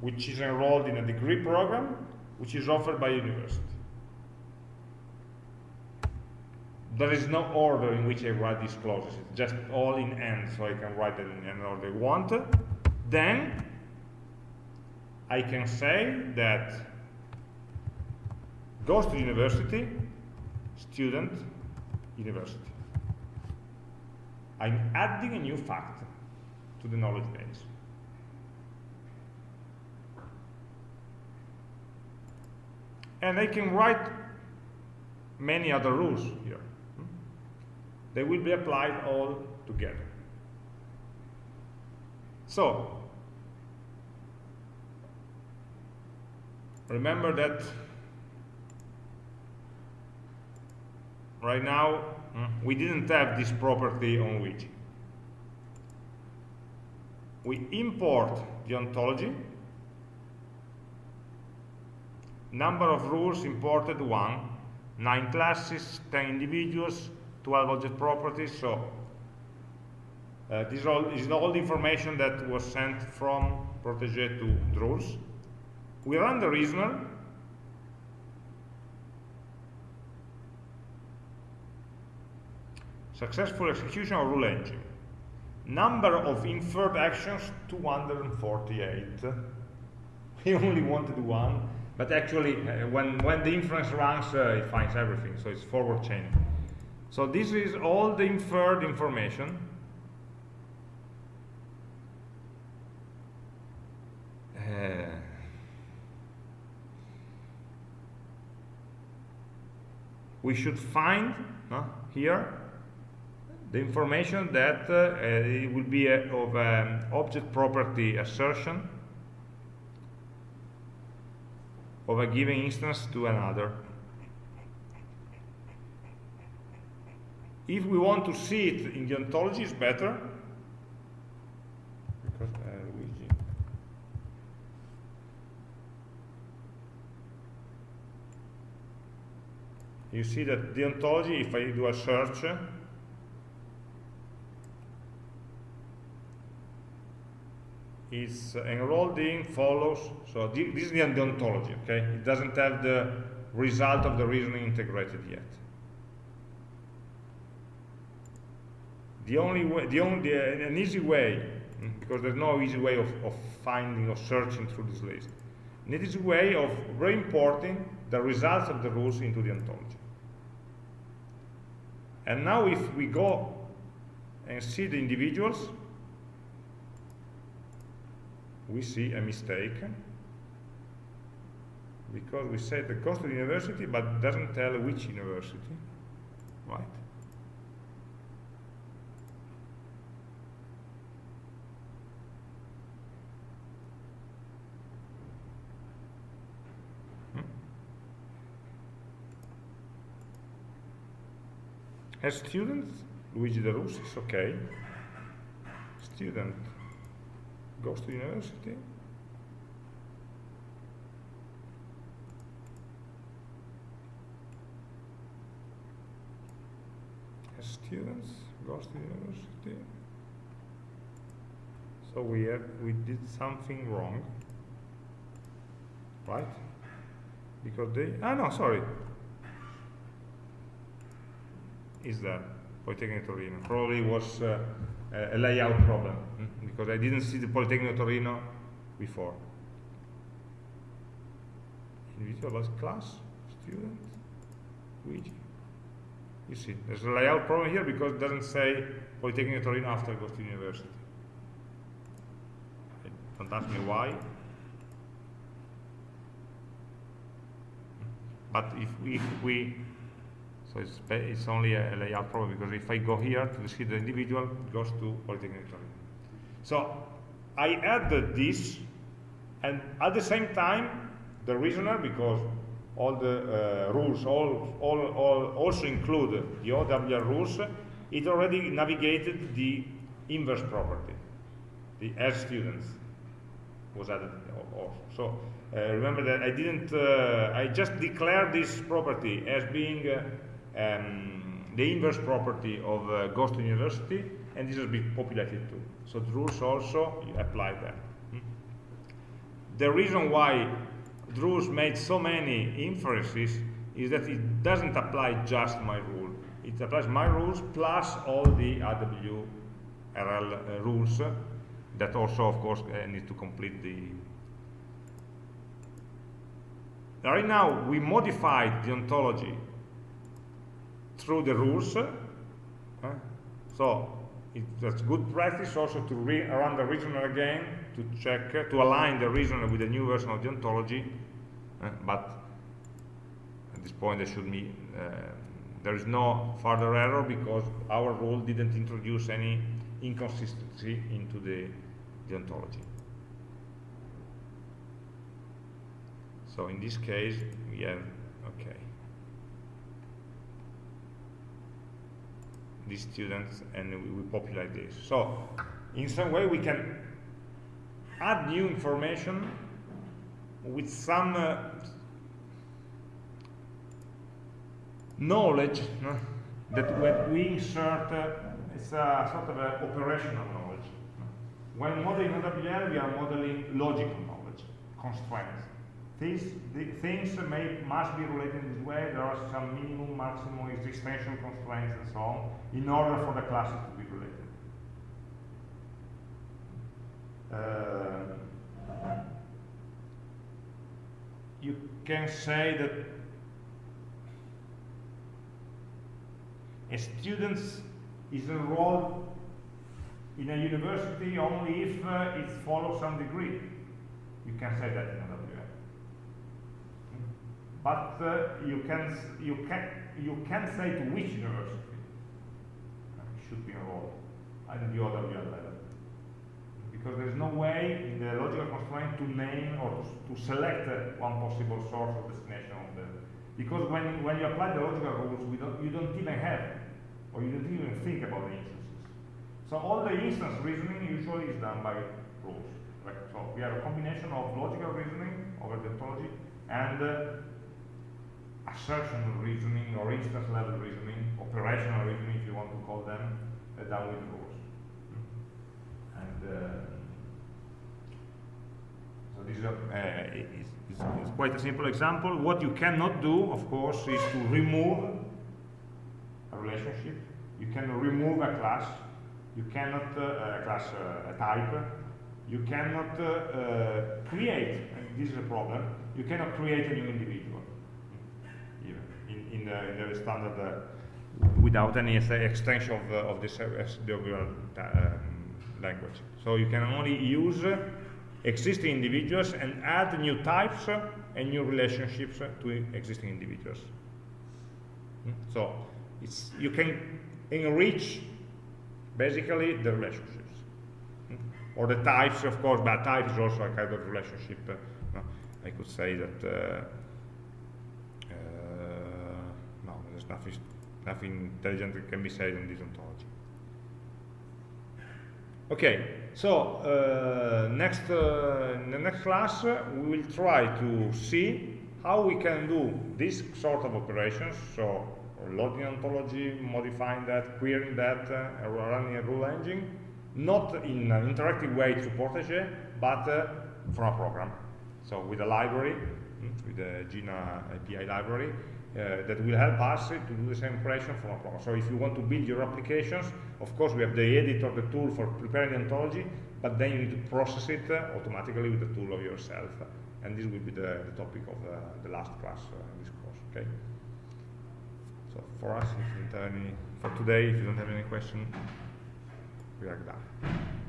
which is enrolled in a degree program, which is offered by university. There is no order in which I write these clauses, it's just all in end, so I can write them in any order I want. Then, I can say that goes to university, student, university. I'm adding a new fact to the knowledge base. And they can write many other rules here. They will be applied all together. So, remember that right now mm, we didn't have this property on Luigi. We import the ontology Number of rules imported, one. Nine classes, 10 individuals, 12 object properties, so Uh, this all is all the information that was sent from protege to Drools We run the reasoner. Successful execution of rule engine. Number of inferred actions 248. We only wanted one, but actually, uh, when when the inference runs, uh, it finds everything. So it's forward chaining. So this is all the inferred information. Uh, we should find here the information that uh, it will be a, of um, object property assertion of a given instance to another. If we want to see it in the ontology, it's better. Because, uh, Luigi. You see that the ontology, if I do a search, is enrolled in follows so this is the ontology okay? It doesn't have the result of the reasoning integrated yet. The only way the only an easy way mm, because there's no easy way of, of finding or searching through this list an easy way of re-importing the results of the rules into the ontology. And now if we go and see the individuals we see a mistake because we said the cost of the university but doesn't tell which university right Hmm? As students, Luigi De Rus is okay. Student goes to university. As students goes to university. So we have we did something wrong, right? Because they ah no sorry is that Polytechnic Torino probably was uh, a layout problem mm, because I didn't see the Polytechnic Torino before. Individual class, student, Luigi. You see, there's a layout problem here because it doesn't say Polytechnic Torino after it goes to university. Don't ask me why. But if if we so it's, it's only a, layout problem because if I go here to see the individual, it goes to Polytechnic Torino. So I added this, and at the same time, the reasoner, because all the uh, rules all, all, all also include the OWL rules, it already navigated the inverse property, the as students was added also. So uh, remember that I didn't, uh, I just declared this property as being uh, um, the inverse property of uh, university, and this has been populated too. So the rules also apply that. Hmm? The reason why Drools made so many inferences is that it doesn't apply just my rule. It applies my rules plus all the RWRL uh, rules that also, of course, uh, need to complete the... Right now, we modified the ontology through the rules. Uh, so it's good practice also to run the reasoner again to check, uh, to align the reasoner with the new version of the ontology. But at this point, there should be uh, there is no further error because our rule didn't introduce any inconsistency into the, the ontology. So in this case, we have these students and we, we populate this. So in some way we can add new information with some uh, knowledge no? that when we insert uh, it's a sort of a operational knowledge. When modeling OWL, we are modeling logical knowledge, constraints. These the things may must be related in this way. There are some minimum, maximum, existential constraints, and so on, in order for the classes to be related. Uh, you can say that a student is enrolled in a university only if uh, it follows some degree. You can say that. But uh, you can you can you can say to which university it should be enrolled at the OWL level. Because there is no way in the logical constraint to name or to, to select uh, one possible source or destination of the because when when you apply the logical rules, we don't you don't even have or you don't even think about the instances. So all the instance reasoning usually is done by rules. Right? So we have a combination of logical reasoning over the ontology and uh, assertion reasoning or instance level reasoning, operational reasoning if you want to call them, uh, with rules. And uh, so this is, a, uh, is, is, is quite a simple example. What you cannot do, of course, is to remove a relationship. You can remove a class. You cannot, uh, a class, uh, a type. You cannot uh, uh, create, and this is a problem, you cannot create a new individual in, in, the, in the standard uh, without any extension of, uh, of this uh, um, language. So you can only use existing individuals and add new types and new relationships to existing individuals. Hmm? So it's, you can enrich basically the relationships. Hmm? Or the types, of course, but type is also a kind of relationship. Uh. I could say that uh, uh, no, there's nothing, nothing intelligent can be said on this ontology. Okay, so uh, next, uh, in the next class uh, we will try to see how we can do this sort of operations, so loading ontology, modifying that, querying that, uh, running a rule engine, not in an interactive way through Protégé, but uh, from a program. So with a library, mm, with the Jena API library, uh, that will help us to do the same operation from a program. So if you want to build your applications, of course we have the editor, the tool for preparing the ontology, but then you need to process it uh, automatically with the tool of yourself. And this will be the, the topic of uh, the last class uh, in this course, okay? So for us, if you don't have any, for today, if you don't have any question, we are done.